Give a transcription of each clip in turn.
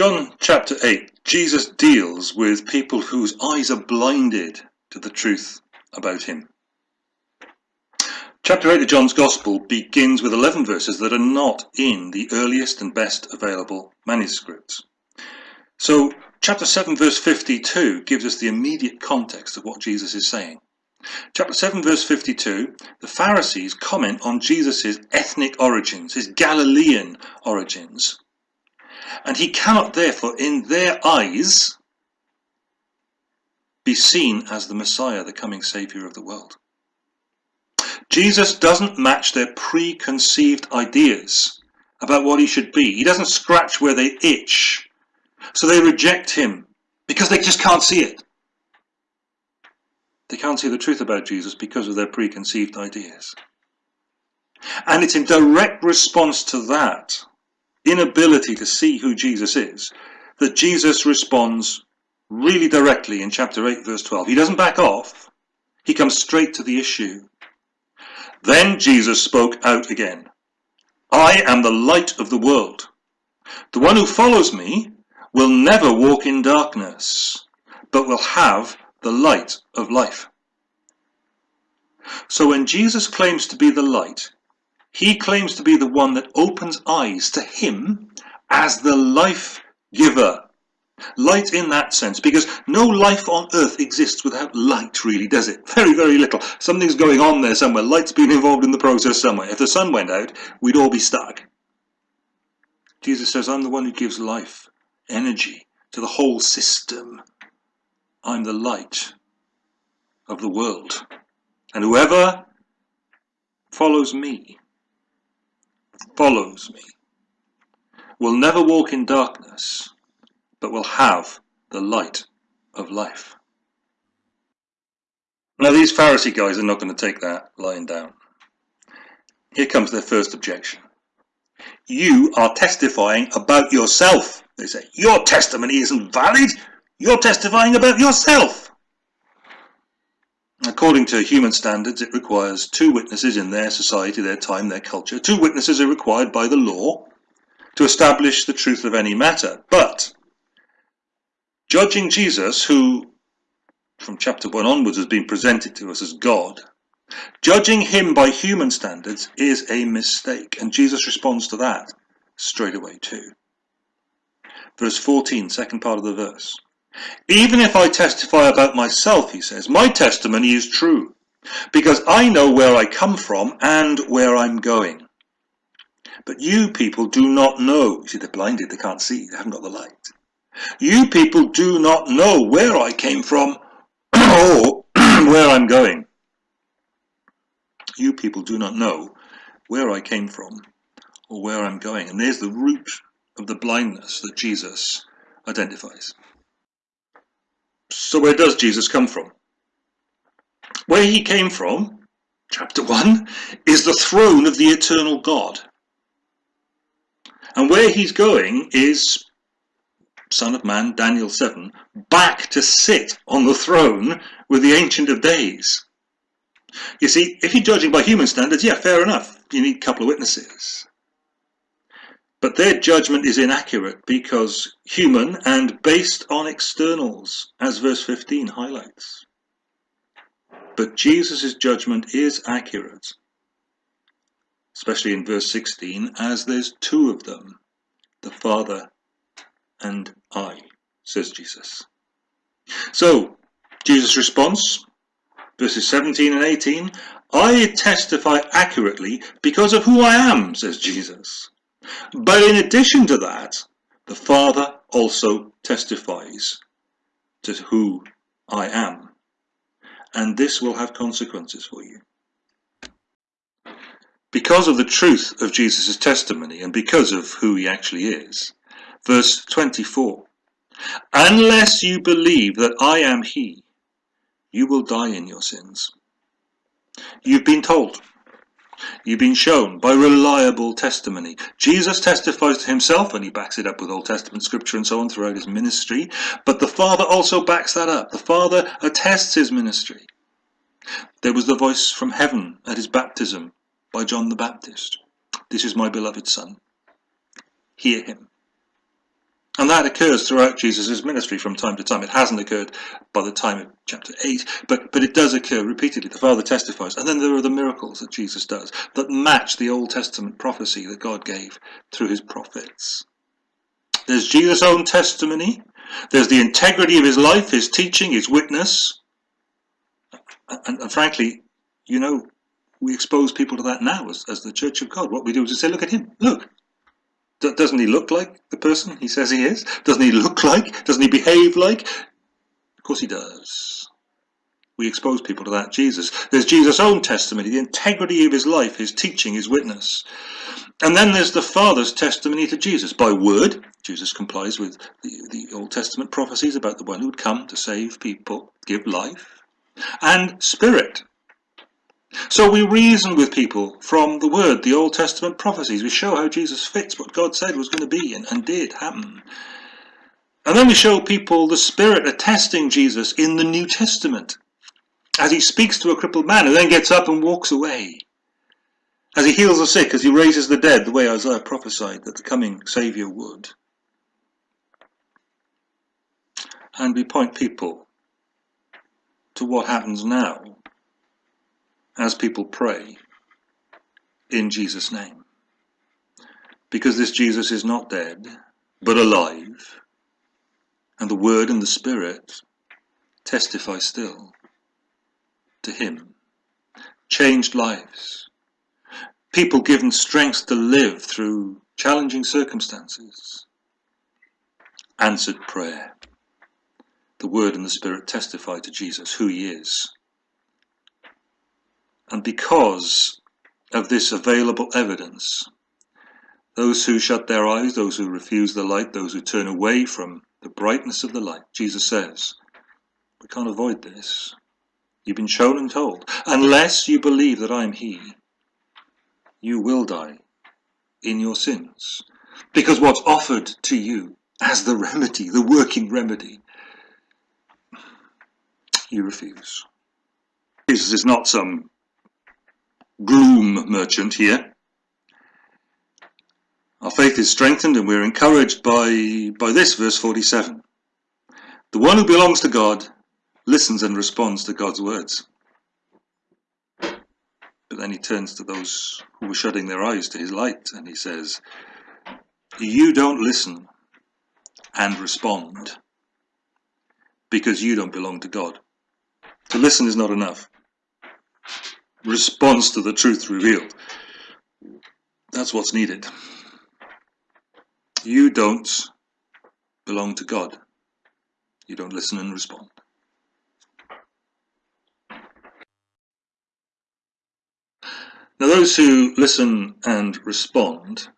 John chapter 8, Jesus deals with people whose eyes are blinded to the truth about him. Chapter 8 of John's Gospel begins with 11 verses that are not in the earliest and best available manuscripts. So, chapter 7, verse 52 gives us the immediate context of what Jesus is saying. Chapter 7, verse 52, the Pharisees comment on Jesus' ethnic origins, his Galilean origins. And he cannot, therefore, in their eyes, be seen as the Messiah, the coming Saviour of the world. Jesus doesn't match their preconceived ideas about what he should be. He doesn't scratch where they itch. So they reject him because they just can't see it. They can't see the truth about Jesus because of their preconceived ideas. And it's in direct response to that inability to see who Jesus is that Jesus responds really directly in chapter 8 verse 12. He doesn't back off. He comes straight to the issue. Then Jesus spoke out again. I am the light of the world. The one who follows me will never walk in darkness, but will have the light of life. So when Jesus claims to be the light, he claims to be the one that opens eyes to him as the life giver. Light in that sense, because no life on earth exists without light, really, does it? Very, very little. Something's going on there somewhere. Light's been involved in the process somewhere. If the sun went out, we'd all be stuck. Jesus says, I'm the one who gives life, energy to the whole system. I'm the light of the world. And whoever follows me, follows me, will never walk in darkness, but will have the light of life. Now these Pharisee guys are not going to take that lying down. Here comes their first objection. You are testifying about yourself, they say. Your testimony isn't valid. You're testifying about yourself. According to human standards, it requires two witnesses in their society, their time, their culture. Two witnesses are required by the law to establish the truth of any matter. But judging Jesus, who from chapter 1 onwards has been presented to us as God, judging him by human standards is a mistake. And Jesus responds to that straight away too. Verse 14, second part of the verse. Even if I testify about myself, he says, my testimony is true, because I know where I come from and where I'm going. But you people do not know. You see, they're blinded, they can't see, they haven't got the light. You people do not know where I came from or where I'm going. You people do not know where I came from or where I'm going. And there's the root of the blindness that Jesus identifies. So where does Jesus come from? Where he came from, chapter 1, is the throne of the eternal God. And where he's going is, Son of Man, Daniel 7, back to sit on the throne with the Ancient of Days. You see, if you're judging by human standards, yeah, fair enough. You need a couple of witnesses. Their judgment is inaccurate because human and based on externals, as verse 15 highlights. But Jesus' judgment is accurate, especially in verse 16, as there's two of them, the Father and I, says Jesus. So, Jesus' response, verses 17 and 18, I testify accurately because of who I am, says Jesus. But in addition to that, the Father also testifies to who I am. And this will have consequences for you. Because of the truth of Jesus' testimony and because of who he actually is. Verse 24. Unless you believe that I am he, you will die in your sins. You've been told You've been shown by reliable testimony. Jesus testifies to himself and he backs it up with Old Testament scripture and so on throughout his ministry. But the Father also backs that up. The Father attests his ministry. There was the voice from heaven at his baptism by John the Baptist. This is my beloved Son. Hear him. And that occurs throughout Jesus' ministry from time to time. It hasn't occurred by the time of chapter 8, but, but it does occur repeatedly. The Father testifies. And then there are the miracles that Jesus does that match the Old Testament prophecy that God gave through his prophets. There's Jesus' own testimony. There's the integrity of his life, his teaching, his witness. And, and frankly, you know, we expose people to that now as, as the Church of God. What we do is we say, look at him, look, doesn't he look like the person he says he is? Doesn't he look like? Doesn't he behave like? Of course he does. We expose people to that Jesus. There's Jesus' own testimony, the integrity of his life, his teaching, his witness. And then there's the Father's testimony to Jesus. By word, Jesus complies with the, the Old Testament prophecies about the one who would come to save people, give life. And Spirit, so we reason with people from the Word, the Old Testament prophecies. We show how Jesus fits what God said was going to be and, and did happen. And then we show people the Spirit attesting Jesus in the New Testament as he speaks to a crippled man who then gets up and walks away. As he heals the sick, as he raises the dead, the way Isaiah prophesied that the coming Saviour would. And we point people to what happens now as people pray in Jesus' name. Because this Jesus is not dead, but alive, and the Word and the Spirit testify still to Him. Changed lives. People given strength to live through challenging circumstances. Answered prayer. The Word and the Spirit testify to Jesus, who He is, and because of this available evidence, those who shut their eyes, those who refuse the light, those who turn away from the brightness of the light, Jesus says, we can't avoid this. You've been shown and told. Unless you believe that I am He, you will die in your sins. Because what's offered to you as the remedy, the working remedy, you refuse. Jesus is not some gloom merchant here. Our faith is strengthened and we're encouraged by, by this, verse 47. The one who belongs to God listens and responds to God's words. But then he turns to those who were shutting their eyes to his light and he says, You don't listen and respond because you don't belong to God. To listen is not enough response to the truth revealed. That's what's needed. You don't belong to God. You don't listen and respond. Now those who listen and respond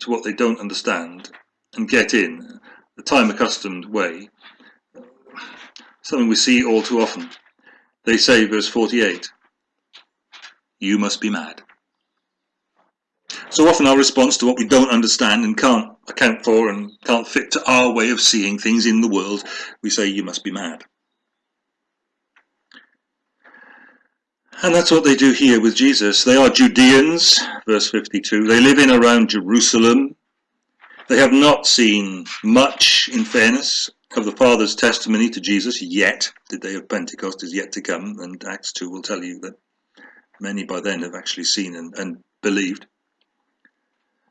to what they don't understand and get in the time accustomed way, something we see all too often. They say, verse 48, you must be mad. So often our response to what we don't understand and can't account for and can't fit to our way of seeing things in the world, we say, you must be mad. And that's what they do here with Jesus. They are Judeans, verse 52. They live in around Jerusalem. They have not seen much, in fairness, of the Father's testimony to Jesus yet. The day of Pentecost is yet to come, and Acts 2 will tell you that Many by then have actually seen and, and believed.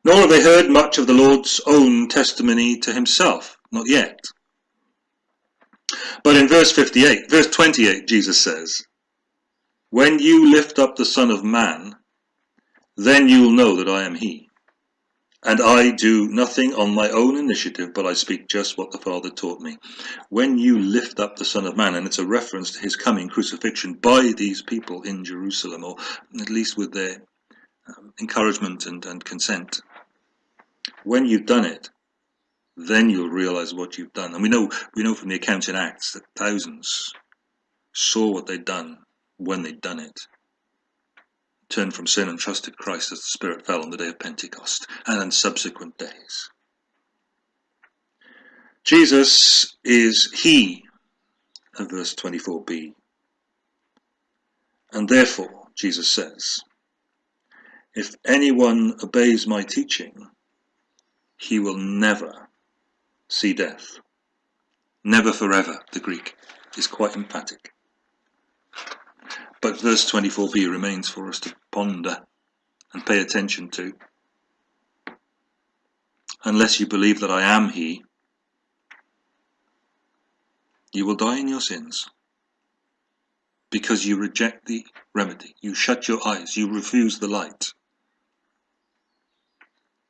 Nor have they heard much of the Lord's own testimony to himself, not yet. But in verse 58, verse 28, Jesus says, When you lift up the Son of Man, then you will know that I am he. And I do nothing on my own initiative, but I speak just what the Father taught me. When you lift up the Son of Man, and it's a reference to his coming crucifixion by these people in Jerusalem, or at least with their um, encouragement and, and consent. When you've done it, then you'll realize what you've done. And we know we know from the accounts in Acts that thousands saw what they'd done when they'd done it turned from sin and trusted Christ as the Spirit fell on the day of Pentecost and in subsequent days. Jesus is He of verse 24b. And therefore, Jesus says, if anyone obeys my teaching, he will never see death. Never forever, the Greek is quite emphatic. But verse 24b remains for us to ponder and pay attention to. Unless you believe that I am He, you will die in your sins because you reject the remedy. You shut your eyes, you refuse the light.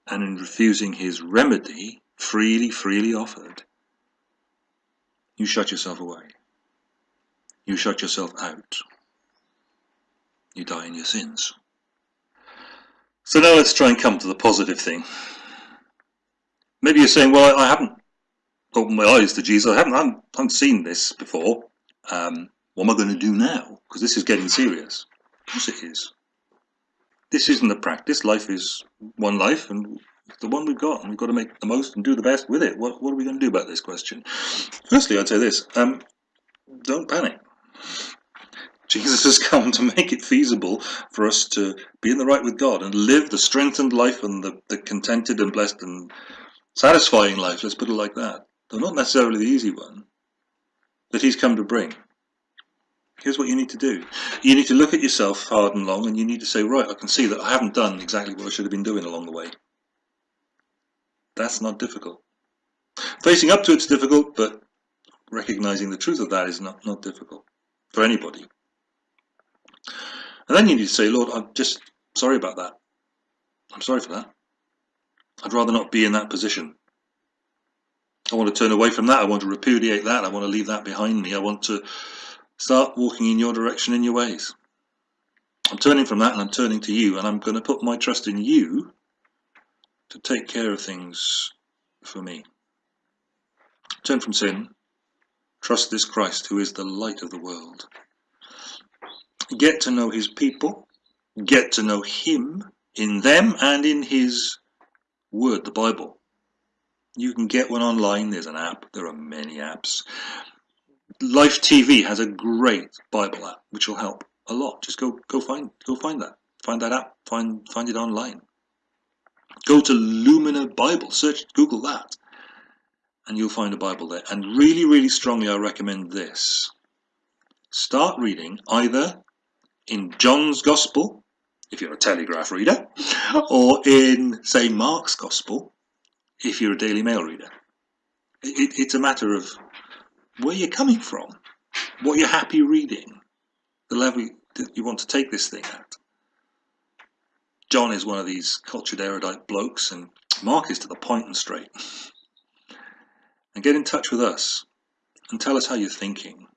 And in refusing his remedy, freely, freely offered, you shut yourself away. You shut yourself out. You die in your sins. So now let's try and come to the positive thing. Maybe you're saying, well, I haven't opened my eyes to Jesus. I haven't, I haven't, I haven't seen this before. Um, what am I going to do now? Because this is getting serious. Of course it is. This isn't a practice. Life is one life, and it's the one we've got, and we've got to make the most and do the best with it. What, what are we going to do about this question? Firstly, I'd say this. Um, don't panic. Jesus has come to make it feasible for us to be in the right with God and live the strengthened life and the, the contented and blessed and satisfying life, let's put it like that. Though not necessarily the easy one, that he's come to bring. Here's what you need to do. You need to look at yourself hard and long and you need to say, right, I can see that I haven't done exactly what I should have been doing along the way. That's not difficult. Facing up to it's difficult, but recognizing the truth of that is not, not difficult for anybody. And then you need to say, Lord, I'm just sorry about that. I'm sorry for that. I'd rather not be in that position. I want to turn away from that. I want to repudiate that. I want to leave that behind me. I want to start walking in your direction in your ways. I'm turning from that and I'm turning to you and I'm going to put my trust in you to take care of things for me. Turn from sin. Trust this Christ who is the light of the world. Get to know his people. Get to know him in them and in his word, the Bible. You can get one online. There's an app. There are many apps. Life TV has a great Bible app, which will help a lot. Just go go find go find that. Find that app. Find find it online. Go to Lumina Bible. Search Google that, and you'll find a Bible there. And really, really strongly, I recommend this. Start reading either in John's Gospel, if you're a Telegraph reader, or in say Mark's Gospel, if you're a Daily Mail reader. It, it's a matter of where you're coming from, what you're happy reading, the level that you want to take this thing at. John is one of these cultured erudite blokes, and Mark is to the point and straight. And get in touch with us and tell us how you're thinking.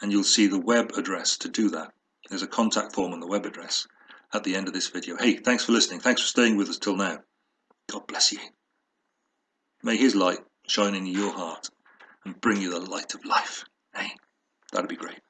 And you'll see the web address to do that. There's a contact form on the web address at the end of this video. Hey, thanks for listening. Thanks for staying with us till now. God bless you. May his light shine in your heart and bring you the light of life. Hey, that'd be great.